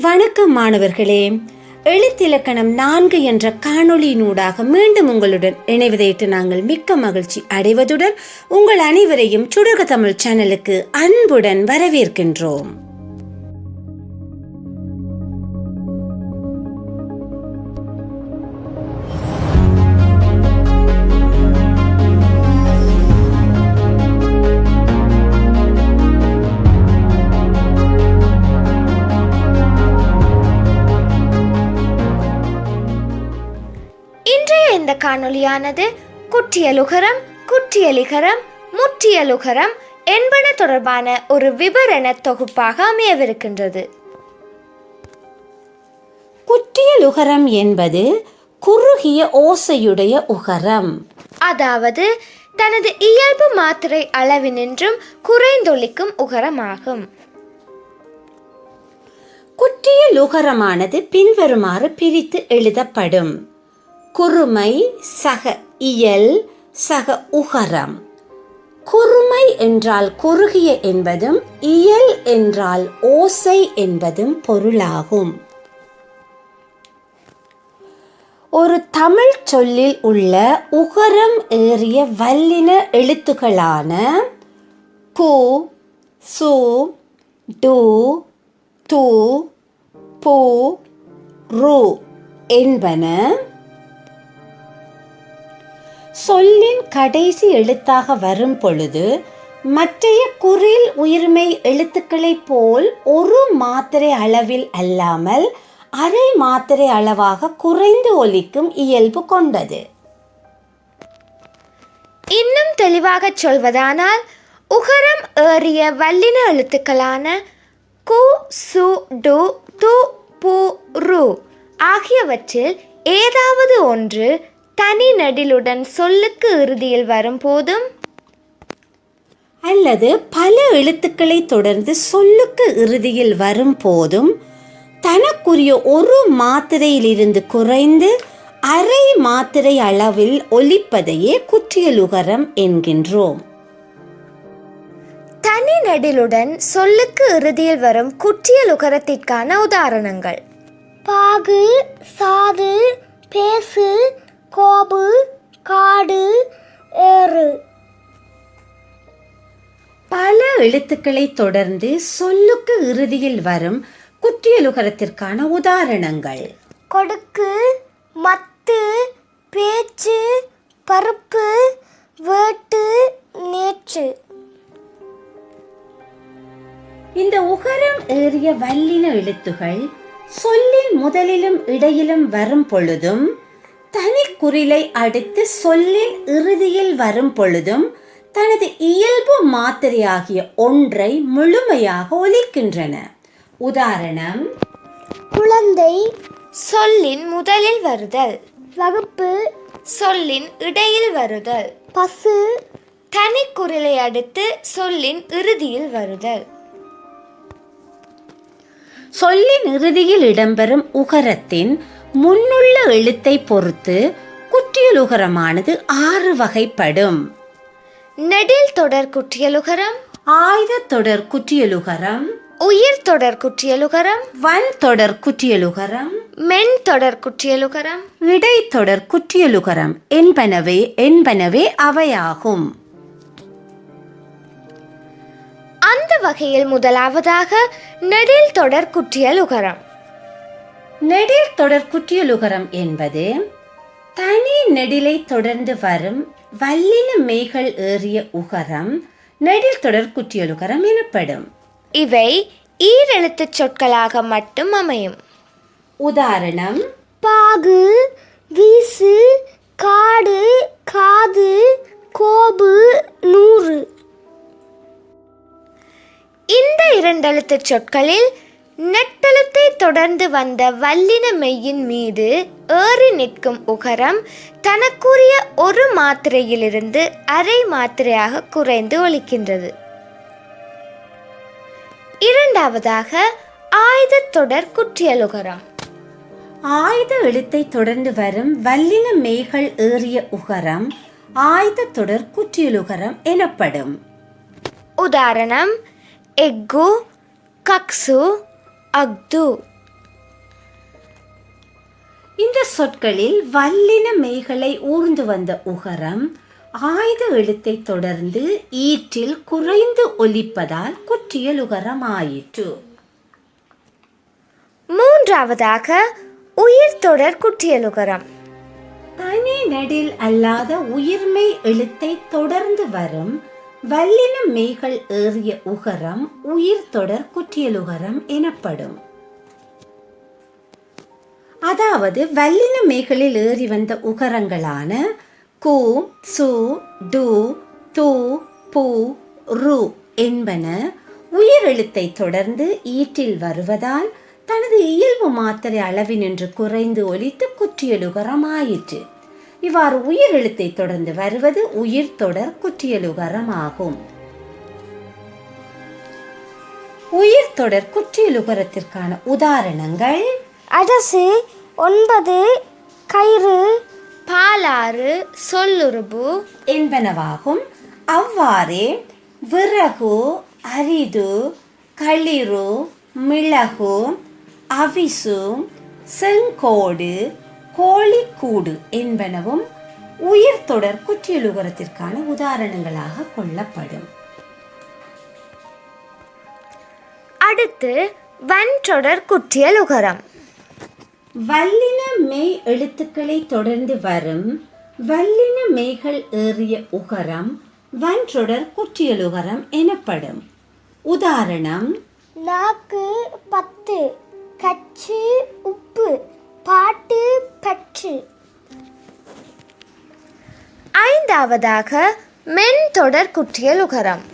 வணக்கம் மாணவர்களே. எழுத்திலக்கணம் நான்கு என்ற காணொளியினூடாக மீண்டும் உங்களுடன் இணைவதையிட்டு நாங்கள் மிக்க மகிழ்ச்சி அடைவதுடன் உங்கள் அனைவரையும் சுடக தமிழ் சேனலுக்கு அன்புடன் வரவேற்கின்றோம். காணொளியானது குற்றியலுகரம் குற்றியலிகரம் முற்றியலுகரம் என்பன தொடர்பான ஒரு விவரண தொகுப்பாக அமையவிருக்கின்றது. குற்றியல் உகரம் என்பது குறுகிய ஓசையுடைய உகரம். அதாவது தனது இயல்பு மாத்திரை அளவினின்றும் குறைந்தொலிக்கும் உகரமாகும். குற்றியல் உகரமானது பின்வருமாறு பிரித்து எழுதப்படும். குறுமை சக இயல் சக உகரம். குறுமை என்றால் குறுகிய என்பதும் இயல் என்றால் ஓசை என்பதும் பொருளாகும். ஒரு தமிழ் சொல்லில் உள்ள உகரம் ஏறிய வல்லின எழுத்துக்களான கு சு டு து பு ரு என்பன சொல்லின் கடைசி எழுத்தாக வரும் பொழுது மற்றைய குறில் உயிர்மை எழுத்துக்களைப் போல் ஒரு மாத்திரை அளவில் அல்லாமல் அரை மாத்திரை அளவாக குறைந்து ஒலிக்கும் இயல்பு கொண்டது. இன்னும் தெளிவாகச் சொல்வதானால் உகரம் ஏறிய வல்லின எழுத்துக்களான கு சு டு து பு ரு ஆகியவற்றில் ஏதாவது ஒன்று தனி நெடிலுடன் சொல்லுக்கு இறுதியில் வரும்போதும் அல்லது பல எழுத்துக்களை தொடர்ந்து சொல்லுக்கு இறுதியில் வரும் போதும் தனக்குரிய ஒரு மாத்திரையிலிருந்து குறைந்து அரை மாத்திரை அளவில் ஒலிப்பதையே குற்றியலுகரம் என்கின்றோம். தனி நெடிலுடன் சொல்லுக்கு இறுதியில் வரும் குற்றியல் உகரத்திற்கான உதாரணங்கள். பாகு சாது பேசு கோபு காடு ஏறு. பல எழுத்துக்களை தொடர்ந்து சொல்லுக்கு இறுதியில் வரும் குற்றியலுகரத்திற்கான உதாரணங்கள். கொடுக்கு மத்து பேச்சு பருப்பு வேட்டு நேற்று இந்த உகரம் ஏறிய வல்லின எழுத்துகள் சொல்லின் முதலிலும் இடையிலும் வரும் பொழுதும் தனி குறிலை அடுத்து சொல்லின் இறுதியில் வரும் பொழுதும் தனது இயல்பு மாத்திரையாகிய ஒன்றை முழுமையாக ஒலிக்கின்றன. உதாரணம் குழந்தை சொல்லின் முதலில் வருதல். வகுப்பு சொல்லின் இடையில் வருதல். பசு தனி குரலை அடுத்து சொல்லின் இறுதியில் வருதல். சொல்லின் இறுதியில் இடம்பெறும் உகரத்தின் முன்னுள்ள எழுத்தை பொறுத்து குற்றியலுகரமானது ஆறு வகைப்படும். நெடில் தொடர் குற்றியலுகரம் ஆயுத தொடர் குற்றியலுகரம் உயிர் தொடர் குற்றியலுகரம் வன் தொடர் குற்றியலுகரம் மென் தொடர் குற்றியலுகரம். இடைத்தொடர் குற்றியலுகரம் என்பனவே என்பனவே அவையாகும். அந்த வகையில் முதலாவதாக நெடில் தொடர் குற்றியலுகரம். நெடில் தொடர் குற்றியலுகரம் என்பது தனி நெடிலை தொடர்ந்து வரும் வல்லின மெய்கள் ஏறிய உகரம் நெடில் தொடர் குற்றியலுகரம் எனப்படும். இவை ஈரெழுத்துச் சொற்களாக மட்டும் அமையும். உதாரணம் பாகு வீசு காடு காது கோபு நூறு. இந்த இரண்டெழுத்துச் சொற்களில் நெட்டெழுத்தை தொடர்ந்து வந்த வல்லின மெய்யின் மீது ஏறி நிற்கும் உகரம் தனக்குரிய ஒரு மாத்திரையிலிருந்து அரை மாத்திரையாக குறைந்து ஒலிக்கின்றது இரண்டாவதாக ஆயுதத் தொடர் குற்றியலுகரம் ஆயுத எழுத்தை தொடர்ந்து வரும் வல்லின மெய்கள் ஏறிய உகரம் ஆயுத தொடர் குற்றியலுகரம் எனப்படும். உதாரணம் எக்கு கக்சு அக்து. இந்த சொற்களில் வல்லின மெய்களை ஊர்ந்து வந்த உகரம் ஆயுத எழுத்தை தொடர்ந்து ஈற்றில் குறைந்து ஒலிப்பதால் குற்றியல் உகரம் ஆயிற்று மூன்றாவதாக உயிர் தொடர் குற்றியலுகரம் தனி நெடில் அல்லாத உயிர்மை எழுத்தை தொடர்ந்து வரும் வல்லின மெய்கள் ஏறிய உகரம் உயிர் தொடர் குற்றியலுகரம் எனப்படும். அதாவது வல்லின மெய்களில் ஏறி வந்த உகரங்களான கு சு டு து பு ரு என்பன உயிர் எழுத்தை தொடர்ந்து ஈற்றில் வருவதால் தனது இயல்பு மாத்திரை அளவினின்று குறைந்து ஒலித்து குற்றியலுகரமாயிற்று. இவ்வாறு உயிர் எழுத்தை தொடர்ந்து வருவது உயிர் தொடர் குற்றியலுகரம் ஆகும் உயிர் தொடர் குற்றியலுகரத்திற்கான உதாரணங்கள். அரசு ஒன்பது கயிறு பாலாறு சொல்லுருபு என்பனவாகும். அவ்வாறே விறகு அரிது களிறு மிளகு அவிசு செங்கோடு கோழிக்கூடு என்பனவும் உயிர் தொடர் குற்றியலுகரத்திற்கான உதாரணங்களாக கொள்ளப்படும். அடுத்து வன்றொடர் குற்றியலுகரம். வல்லின மெய் எழுத்துக்களை தொடர்ந்து வரும் வல்லின மெய்கள் ஏறிய உகரம் வன்றொடர் குற்றியலுகரம் எனப்படும். உதாரணம் நாக்கு பத்து கச்சு உப்பு பாட்டு பற்று. ஐந்தாவதாக மென் தொடர் குற்றியலுகரம்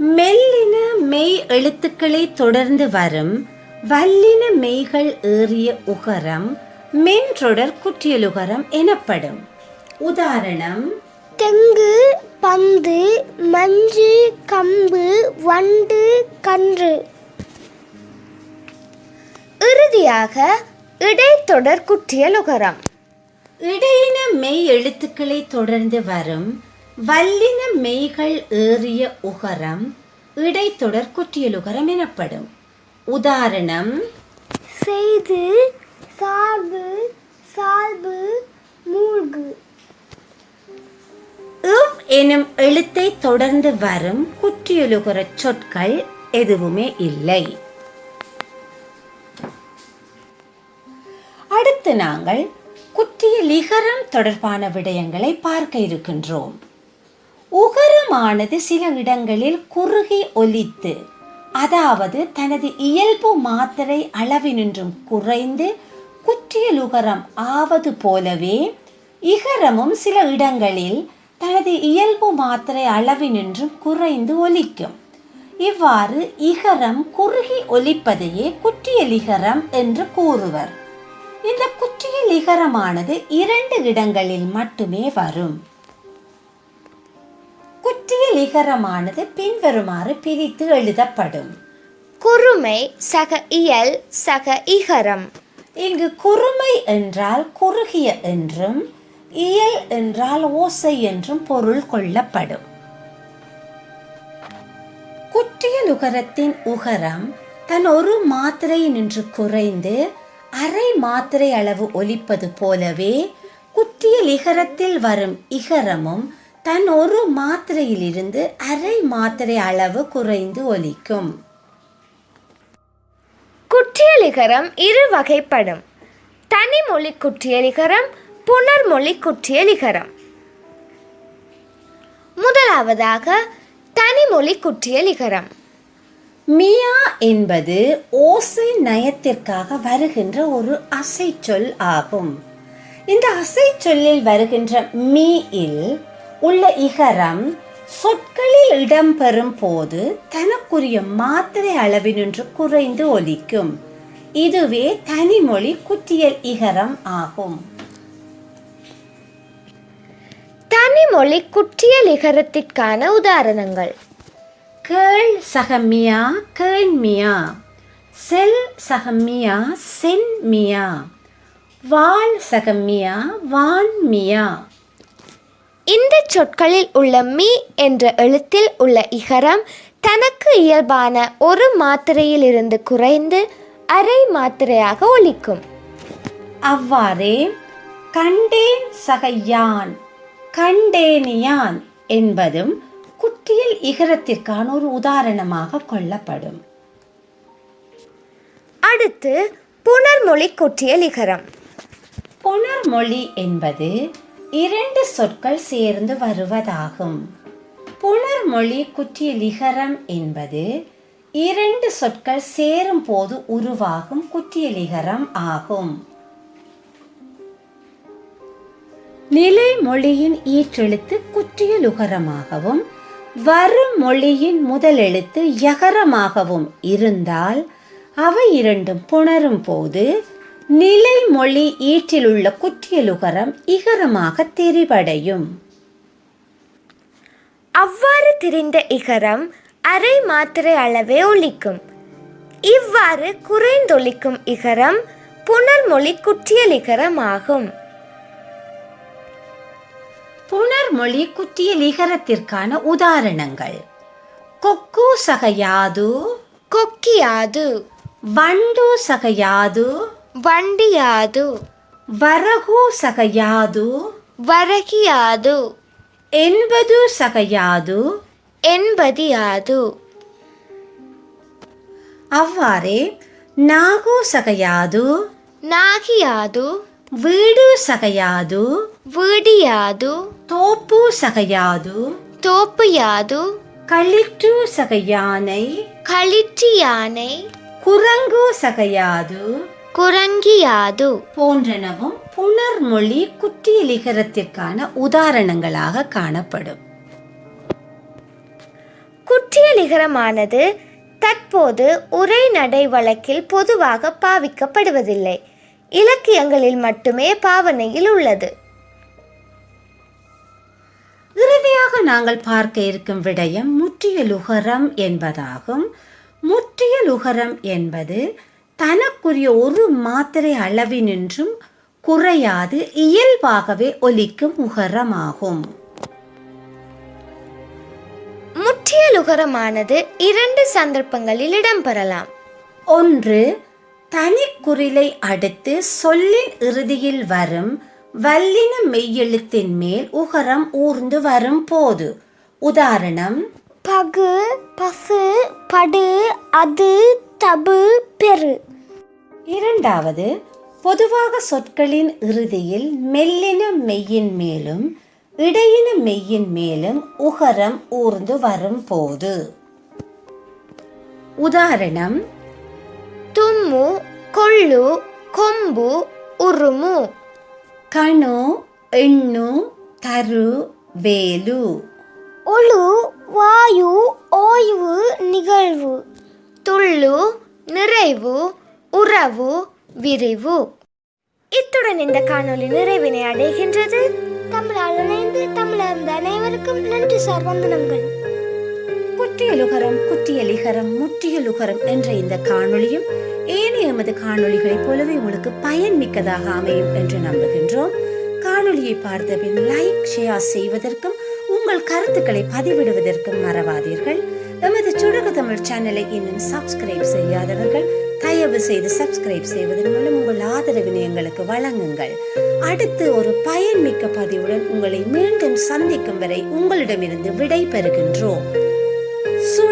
மெல்லின மெய் எழுத்துக்களை தொடர்ந்து வரும் வல்லின மெய்கள் ஏறிய உகரம் மென்றொடர் குற்றியலுகரம் எனப்படும். உதாரணம் தெங்கு பந்து மஞ்சு கம்பு வண்டு கன்று. இறுதியாக இடைத்தொடர் குற்றியலுகரம் இடையின மெய் எழுத்துக்களை தொடர்ந்து வரும் வல்லின மெய்கள் ஏறிய உகரம் இடைத்தொடர் குற்றியலுகரம் எனப்படும். உதாரணம் செய்து சார்பு சால்பு மூழ்கு. இவ் எனும் எழுத்தை தொடர்ந்து வரும் குற்றியலுகர சொற்கள் எதுவுமே இல்லை. அடுத்து நாங்கள் குற்றிய லிகரம் தொடர்பான விடயங்களை பார்க்க இருக்கின்றோம். உகரமானது சில இடங்களில் குறுகி ஒலித்து அதாவது தனது இயல்பு மாத்திரை அளவினின்றும் குறைந்து குற்றியலுகரம் ஆவது போலவே இகரமும் சில இடங்களில் தனது இயல்பு மாத்திரை அளவினின்றும் குறைந்து ஒலிக்கும். இவ்வாறு இகரம் குறுகி ஒலிப்பதையே குற்றியலிகரம் என்று கூறுவர். இந்த குற்றியலிகரமானது இரண்டு இடங்களில் மட்டுமே வரும். குற்றியலிகரமானது பின்வருமாறு பிரித்து எழுதப்படும். குறுமை சக இயல் சக இகரம். இங்கு குறுமை என்றால் குறுகிய என்றும் இயல் என்றால் ஓசை என்றும் பொருள் கொள்ளப்படும். குற்றியலுகரத்தின் உகரம் தன் ஒரு மாத்திரை நின்று குறைந்து அரை மாத்திரை அளவு ஒலிப்பது போலவே குற்றியல் இகரத்தில் வரும் இகரமும் தன் ஒரு மாத்திரையிலிருந்து அரை மாத்திரை அளவு குறைந்து ஒலிக்கும். குற்றியலிகரம் இரு வகைப்படும். தனிமொழி குற்றியலிகரம் புனர்மொழி குற்றியலிகரம் முதலாவதாக தனிமொழி குற்றியலிகரம் மியா என்பது ஓசை நயத்திற்காக வருகின்ற ஒரு அசைச்சொல் ஆகும். இந்த அசைச்சொல்லில் வருகின்ற மீ இல் உள்ள இகரம் சொற்களில் இடம்பெறும் போது தனக்குரிய மாத்திரை அளவினின்று குறைந்து ஒலிக்கும். இதுவே தனிமொழி குற்றியல் இகரம் ஆகும். தனிமொழி குற்றியலிகரத்திற்கான உதாரணங்கள். கேள் சகமியா கேள் மியா. செல் சகமியா சென் மியா. வாள் சகமியா வான் மியா. இந்த சொற்களில் உள்ள மீ என்ற எழுத்தில் உள்ள இகரம் தனக்கு இயல்பான ஒரு மாத்திரையிலிருந்து குறைந்து அரை மாத்திரையாக ஒலிக்கும். அவ்வாறே கண்டேன் சகையான் கண்டேனியான் என்பதும் குற்றியல் இகரத்திற்கான ஒரு உதாரணமாக கொள்ளப்படும். அடுத்து புனர்மொழி குற்றியல் இகரம். புணர்மொழி என்பது இரண்டு சொற்கள் சேர்ந்து வருவதாகும். புணர்மொழி குற்றியலிகரம் என்பது இரண்டு சொற்கள் சேரும் போது உருவாகும் குற்றியலிகரம் ஆகும். நிலைமொழியின் ஈற்றெழுத்து குற்றியலுகரமாகவும் வரும் மொழியின் முதல் எழுத்து யகரமாகவும் இருந்தால் அவை இரண்டும் புணரும் போது நிலைமொழி ஈற்றிலுள்ள குற்றியலுகரம் இகரமாக தெரிவடையும். அவ்வாறு திரிந்த இகரம் அரை மாத்திரை அளவே ஒலிக்கும். இவ்வாறு குறைந்தொலிக்கும் இகரம் புனர்மொழி குற்றியல் இகரம் ஆகும் புணர்மொழி குற்றியலிகரத்திற்கான உதாரணங்கள். கொக்கு சகையாது? கொக்கியாது. வண்டு சகையாது? வண்டியாது. வரகு சகையாது? வரகியாது. என்பது சகையாது? என்பதியாது. அவ்வாறே நாகு சகையாது நாகியாது வீடு சகையாது. வீடியாது தோப்பு சகையாது தோப்புயாது களிற்று சகையானை. களிற்று யானை. குரங்கு சகையாது. குரங்கியாது போன்றனவும் புணர்மொழி குற்றியலிகரத்திற்கான உதாரணங்களாக காணப்படும். குற்றியலிகரமானது தற்போது உரைநடை வழக்கில் பொதுவாக பாவிக்கப்படுவதில்லை. இலக்கியங்களில் மட்டுமே பாவனையில் உள்ளது. இறுதியாக நாங்கள் பார்க்க இருக்கும் விடயம் முற்றியலுகரம் என்பதாகும். முற்றியலுகரம் என்பது தனக்குரிய ஒரு மாத்திரை அளவினின்றும் குறையாது இயல்பாகவே ஒலிக்கும் உகரமாகும். முற்றியலுகரமானது இரண்டு சந்தர்ப்பங்களில் இடம்பெறலாம். ஒன்று தனிக்குறிலை அடுத்து சொல்லின் இறுதியில் வரும் வல்லின மெய்யெழுத்தின் மேல் உகரம் ஊர்ந்து வரும் போது. உதாரணம் பகு பசு படு அது தபு பெரு. இரண்டாவது பொதுவாக சொற்களின் இறுதியில் மெல்லின மெய்யின் மேலும் இடையின மெய்யின் மேலும் உகரம் ஊர்ந்து வரும் போது. உதாரணம் தும்மு கொள்ளு கொம்பு உருமு கணு எண்ணு தரு வேலு ஒழு வாயு ஓய்வு நிகழ்வு துள்ளு நிறைவு உறவு விரிவு இத்துடன் இந்த காணொளி நிறைவினை அடைகின்றது. தமிழால் இணைந்து தமிழர்ந்த அனைவருக்கும் நன்றி சார் வந்தனங்கள் குற்றியலுகரம் குற்றியலிகரம் முற்றியலுகரம் என்ற இந்த காணொளியும் ஏனைய எமது காணொளிகளைப் போலவே உங்களுக்கு பயன்மிக்கதாக அமையும் என்று நம்புகின்றோம். காணொளியை பார்த்த பின் லைக் ஷேர் செய்வதற்கும் உங்கள் கருத்துக்களை பதிவிடுவதற்கும் மறவாதீர்கள். எமது சுடக தமிழ் சேனலை இன்னும் சப்ஸ்கிரைப் செய்யாதவர்கள் தயவு செய்து சப்ஸ்கிரைப் செய்வதன் மூலம் உங்கள் ஆதரவினை எங்களுக்கு வழங்குங்கள். அடுத்து ஒரு பயன்மிக்க பதிவுடன் உங்களை மீண்டும் சந்திக்கும் வரை உங்களிடமிருந்து விடை பெறுகின்றோம்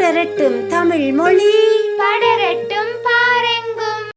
சுடரட்டும் தமிழ் மொழி படை